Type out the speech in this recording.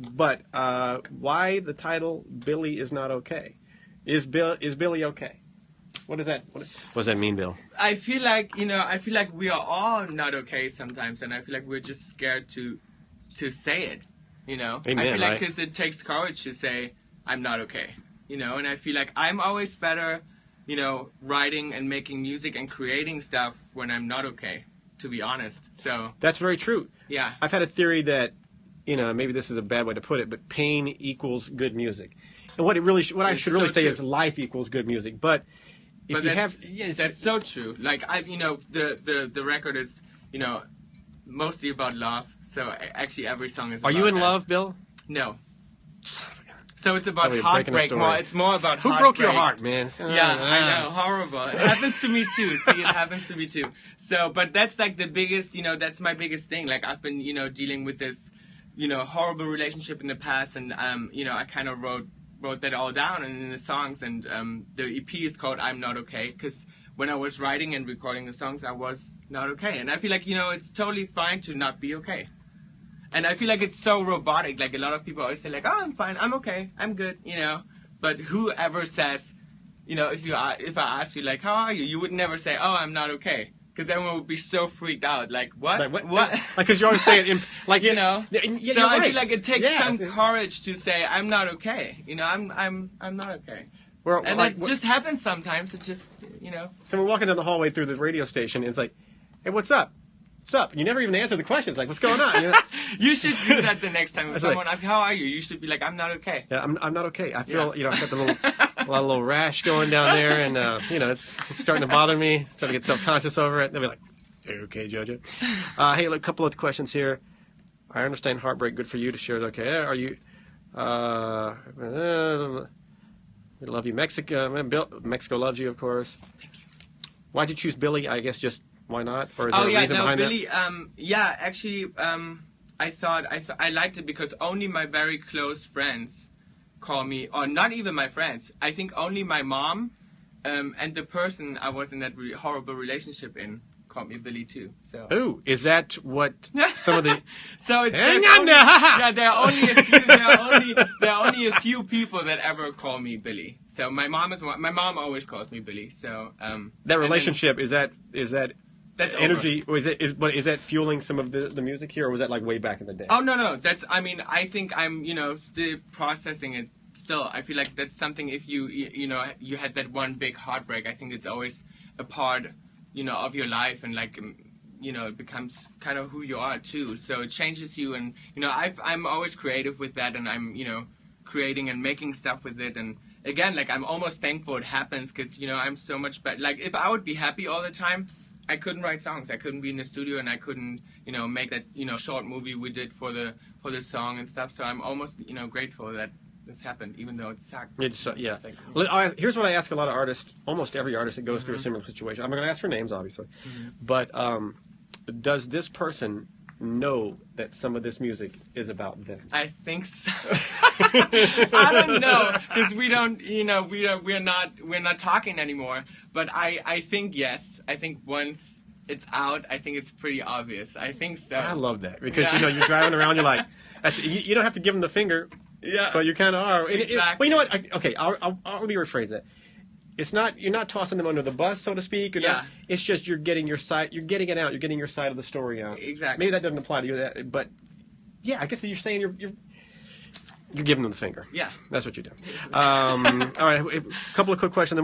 But uh, why the title Billy is not okay? Is Bill is Billy okay? What does that what, what does that mean, Bill? I feel like you know I feel like we are all not okay sometimes, and I feel like we're just scared to to say it. You know, Amen, I feel like right? because it takes courage to say I'm not okay. You know, and I feel like I'm always better, you know, writing and making music and creating stuff when I'm not okay. To be honest, so That's very true. yeah, I've had a theory that, you know, maybe this is a bad way to put it, but pain equals good music. And what it really, sh- what I It's should really so say true. is life equals good music. But if but you have, yes, that's so true. Like I, you know, the the the record is, you know, mostly about love. So actually, every song is. are you in that. love, Bill? No. Son of a gun. So it's about Oh, you're breaking the heartbreak more. It's more about Who heartbreak. broke your heart, man? Yeah, Ah. I know, horrible. It happens to me too. See, it happens to me too. So, but that's like the biggest, you know, that's my biggest thing. Like I've been, you know, dealing with this, you know, horrible relationship in the past, and um, you know, I kind of wrote wrote that all down and in the songs, and um, the EP is called "I'm Not Okay" because when I was writing and recording the songs, I was not okay, and I feel like you know, it's totally fine to not be okay. And I feel like it's so robotic. Like a lot of people always say, like, "Oh, I'm fine, I'm okay, I'm good," you know. But whoever says, you know, if you if I ask you like, "How are you?" you would never say, "Oh, I'm not okay," because everyone would be so freaked out. Like, what? Like what? What? Like because you always say it in like you know. Yeah, so you're I feel like it takes Yeah, some courage to say, "I'm not okay." You know, I'm I'm I'm not okay. we're, And like, that just happens sometimes. It just, you know. so we're walking down the hallway through the radio station, and it's like, hey, what's up? What's up? And you never even answer the questions. Like, what's going on? You know? you should do that the next time. If It's like- someone asks, "How are you?" You should be like, "I'm not okay." Yeah, I'm, I'm not okay. I feel, Yeah. you know, I've got the little, a lot of little rash going down there, and uh, you know, it's, it's starting to bother me. Starting to get self conscious over it. They'll be like, okay, Jojo?" Uh, hey, look, a couple of questions here. I understand heartbreak. Good for you to share it. Okay, are you? Uh, uh, we love you, Mexico. uh, Bill, Mexico loves you, of course. Why'd you choose Billy? I guess just why not? Or is there oh a yeah, reason no, behind Billy. Um, yeah, actually, um, I thought I th- I liked it because only my very close friends call me, or not even my friends. I think only my mom, um, and the person I was in that re- horrible relationship in called me Billy too. So. Ooh, is that what some of the? So it's Hang on only, there, yeah. There are only a few. There are only there are only a few people that ever call me Billy. So my mom is. My mom always calls me Billy. So um. That and then relationship is that is that That's energy or is it is but is that fueling some of the, the music here or was that like way back in the day Oh no no. That's I mean I think I'm you know still processing it. Still I feel like that's something. If you you know you had that one big heartbreak, I think it's always a part you know of your life and like. you know, it becomes kind of who you are too. So it changes you, and you know, I've, I'm always creative with that, and I'm, you know, creating and making stuff with it. And again, like I'm almost thankful it happens because you know I'm so much better. Like if I would be happy all the time, I couldn't write songs. I couldn't be in the studio, and I couldn't, you know, make that you know short movie we did for the for the song and stuff. So I'm almost, you know, grateful that this happened, even though it sucked. It's, uh, yeah. Like- I- here's what I ask a lot of artists almost every artist that goes through a Mhm. similar situation I'm not going to ask for names obviously Mhm. but um, does this person know that some of this music is about them I think so. I don't know because we don't, you know, we are we're not we're not talking anymore. But I I think yes. I think once it's out, I think it's pretty obvious. I think so. I love that because you know you're driving around you're like that's, you, you don't have to give them the finger yeah. but you kind of are. It- it- well, you know what? I, okay, I'll, I'll, I'll let me rephrase that. It's not you're not tossing them under the bus, so to speak. You're not- Yeah. it's just you're getting your side. You're getting it out. You're getting your side of the story out. exactly. Maybe that doesn't apply to you, that, but yeah, I guess you're saying you're you're, you're giving them the finger. Yeah. That's what you do. Um, all right, a couple of quick questions. then